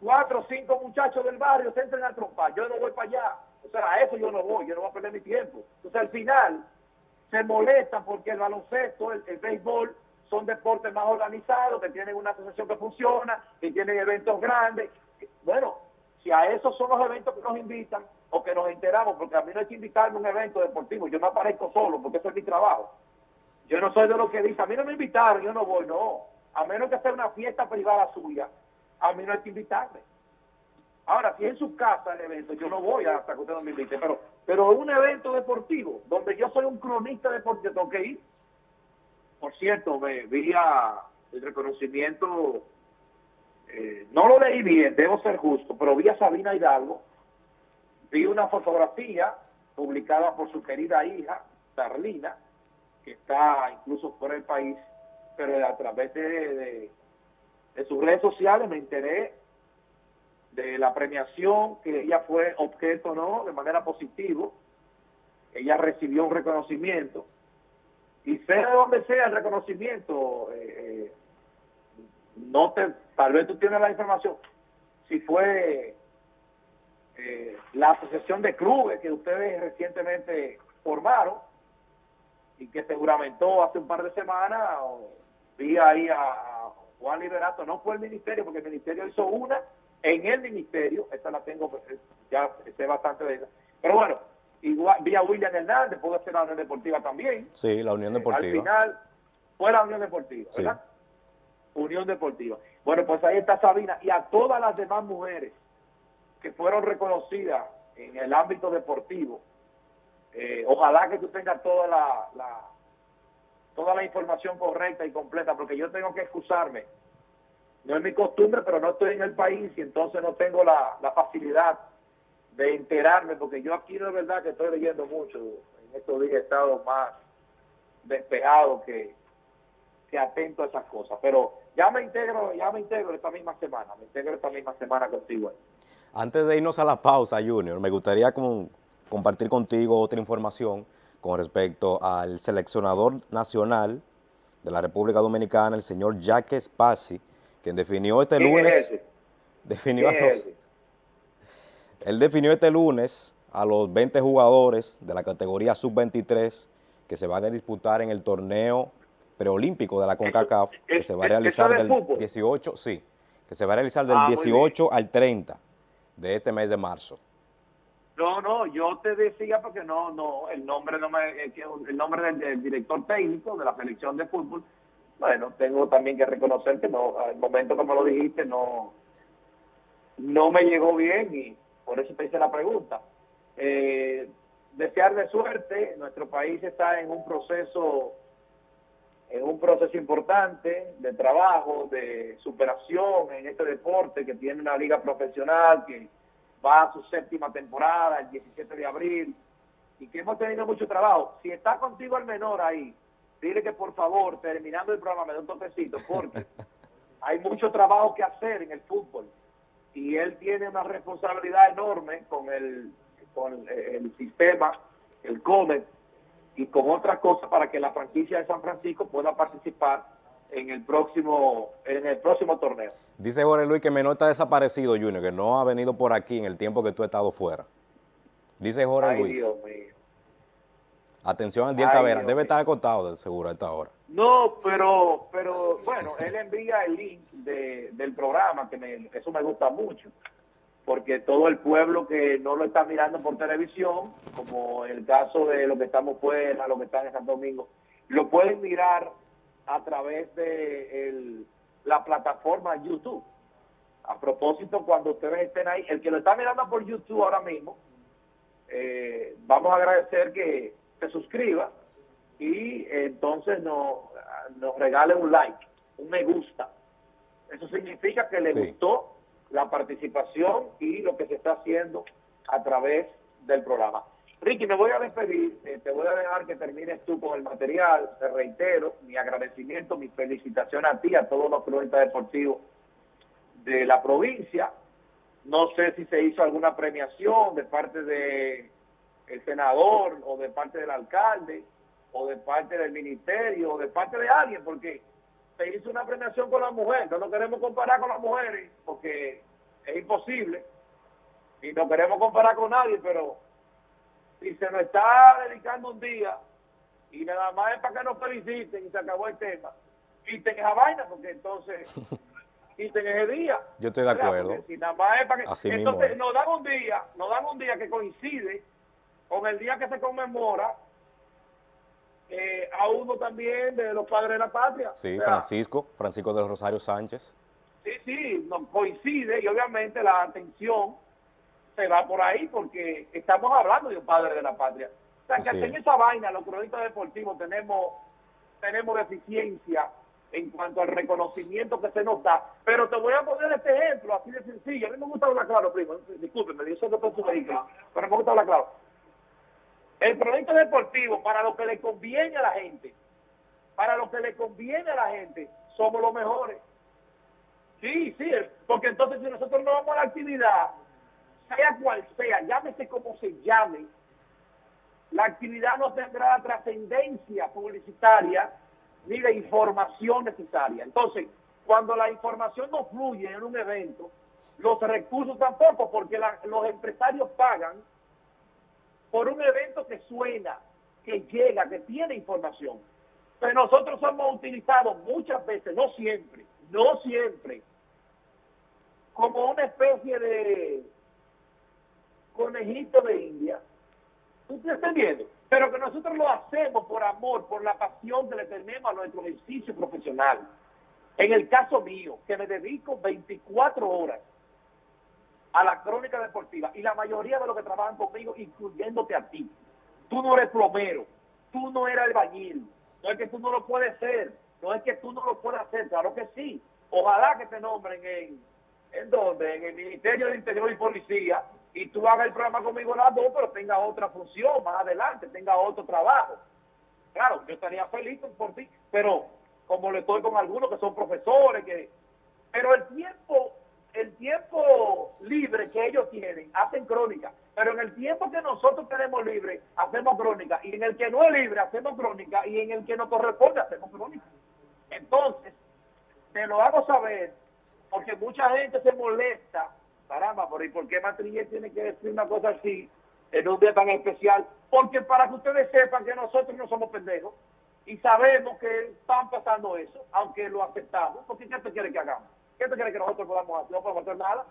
cuatro o cinco muchachos del barrio se entren a trompar. Yo no voy para allá. O sea, a eso yo no voy, yo no voy a perder mi tiempo. Entonces, al final, se molestan porque el baloncesto, el, el béisbol, son deportes más organizados, que tienen una asociación que funciona, que tienen eventos grandes. Bueno, si a esos son los eventos que nos invitan o que nos enteramos, porque a mí no hay que invitarme a un evento deportivo, yo no aparezco solo porque eso es mi trabajo. Yo no soy de los que dice, a mí no me invitaron, yo no voy, no. A menos que sea una fiesta privada suya, a mí no hay que invitarme. Ahora, si es en su casa el evento, yo no voy hasta que usted no me invite, pero, pero un evento deportivo, donde yo soy un cronista deportivo, tengo que ir. Por cierto, me vi a el reconocimiento, eh, no lo leí bien, debo ser justo, pero vi a Sabina Hidalgo, vi una fotografía publicada por su querida hija, Darlina, que está incluso fuera del país, pero a través de sus redes sociales me enteré de la premiación, que ella fue objeto, ¿no?, de manera positiva. Ella recibió un reconocimiento. Y sea de donde sea el reconocimiento, eh, no te, tal vez tú tienes la información, si fue eh, la asociación de clubes que ustedes recientemente formaron y que seguramente hace un par de semanas, vi ahí a Juan Liberato, no fue el ministerio, porque el ministerio hizo una en el ministerio, esta la tengo, eh, ya sé bastante de ella, pero bueno, igual vi a William Hernández, puede ser la Unión Deportiva también. Sí, la Unión Deportiva. al final fue la Unión Deportiva, ¿verdad? Sí. Unión Deportiva. Bueno, pues ahí está Sabina y a todas las demás mujeres que fueron reconocidas en el ámbito deportivo. Eh, ojalá que tú tengas toda la, la, toda la información correcta y completa, porque yo tengo que excusarme. No es mi costumbre, pero no estoy en el país y entonces no tengo la, facilidad de enterarme, porque yo aquí es verdad que estoy leyendo mucho, en estos días he estado más despejado que, atento a esas cosas, pero ya me integro, ya me integro esta misma semana, me integro esta misma semana contigo. Antes de irnos a la pausa, Junior, me gustaría como compartir contigo otra información con respecto al seleccionador nacional de la República Dominicana, el señor Jacques Pasi, quien definió este lunes, definió a los, él definió este lunes a los 20 jugadores de la categoría sub-23 que se van a disputar en el torneo preolímpico de la CONCACAF, que se va a realizar del 18, sí, que se va a realizar del ah, 18 al 30 de este mes de marzo. No, no, yo te decía porque no, no, el nombre no me, el nombre del, del director técnico de la selección de fútbol bueno, tengo también que reconocer que no, al momento como lo dijiste, no, no me llegó bien y por eso te hice la pregunta. Eh, desearle suerte, nuestro país está en un proceso en un proceso importante de trabajo, de superación en este deporte que tiene una liga profesional que va a su séptima temporada el 17 de abril y que hemos tenido mucho trabajo. Si está contigo el menor ahí, dile que por favor, terminando el programa, me dé un toquecito, porque hay mucho trabajo que hacer en el fútbol y él tiene una responsabilidad enorme con el, con el sistema, el COMET y con otras cosas para que la franquicia de San Francisco pueda participar en el próximo en el próximo torneo. Dice Jorge Luis que Menor está desaparecido, Junior, que no ha venido por aquí en el tiempo que tú has estado fuera. Dice Jorge Ay, Luis. Dios mío. Atención al Diel Tavera, debe estar acotado de seguro a esta hora. No, pero, pero bueno, él envía el link de, del programa, que me, eso me gusta mucho, porque todo el pueblo que no lo está mirando por televisión, como el caso de los que estamos fuera, los que están en Santo Domingo, lo pueden mirar a través de el, la plataforma YouTube. A propósito, cuando ustedes estén ahí, el que lo está mirando por YouTube ahora mismo, eh, vamos a agradecer que se suscriba y entonces nos, nos regale un like, un me gusta. Eso significa que le sí. gustó la participación y lo que se está haciendo a través del programa. Ricky, me voy a despedir, te voy a dejar que termines tú con el material, te reitero mi agradecimiento, mi felicitación a ti, a todos los cronistas deportivos de la provincia. No sé si se hizo alguna premiación de parte de el senador o de parte del alcalde o de parte del ministerio o de parte de alguien, porque se hizo una premiación con las mujeres, no nos queremos comparar con las mujeres, porque es imposible. Y no queremos comparar con nadie, pero si se nos está dedicando un día y nada más es para que nos feliciten y se acabó el tema, quiten esa vaina, porque entonces quiten ese día. Yo estoy de acuerdo. Si nada más es para que, entonces nos dan un día, nos dan un día que coincide con el día que se conmemora eh, a uno también de los padres de la patria. Sí, Francisco, Francisco de los Rosario Sánchez. Sí, sí, nos coincide y obviamente la atención se va por ahí porque estamos hablando de un padre de la patria. O sea, que en esa vaina, los cronistas deportivos tenemos, tenemos deficiencia en cuanto al reconocimiento que se nos da. Pero te voy a poner este ejemplo así de sencillo. A mí me gusta hablar claro, primo. Discúlpeme, yo sé que su vehículo, pero me gusta hablar claro. El cronista deportivo, para lo que le conviene a la gente, para lo que le conviene a la gente, somos los mejores. Sí, sí, porque entonces si nosotros no vamos a la actividad, sea cual sea, llámese como se llame, la actividad no tendrá la trascendencia publicitaria ni la información necesaria. Entonces, cuando la información no fluye en un evento, los recursos tampoco, porque los empresarios pagan por un evento que suena, que llega, que tiene información. Pero nosotros hemos utilizado muchas veces, no siempre, no siempre, como una especie de conejito de India. ¿Usted está viendo? Pero que nosotros lo hacemos por amor, por la pasión que le tenemos a nuestro ejercicio profesional. En el caso mío, que me dedico 24 horas a la crónica deportiva y la mayoría de los que trabajan conmigo, incluyéndote a ti. Tú no eres plomero, tú no eres albañil, no es que tú no lo puedes ser, no es que tú no lo puedas hacer, claro que sí. Ojalá que te nombren en, ¿en dónde? En el Ministerio de Interior y Policía y tú hagas el programa conmigo en las dos, pero tenga otra función más adelante, tenga otro trabajo. Claro, yo estaría feliz por ti, pero como le estoy con algunos que son profesores, que pero el tiempo, el tiempo libre que ellos tienen, hacen crónica, pero en el tiempo que nosotros tenemos libre, hacemos crónica, y en el que no es libre, hacemos crónica, y en el que no corresponde, hacemos crónica. Entonces, te lo hago saber, porque mucha gente se molesta caramba, ¿por, ¿por qué Matrillé tiene que decir una cosa así en un día tan especial? Porque para que ustedes sepan que nosotros no somos pendejos y sabemos que están pasando eso, aunque lo aceptamos, porque ¿qué te quiere que hagamos? ¿Qué te quiere que nosotros podamos hacer? No podemos hacer nada.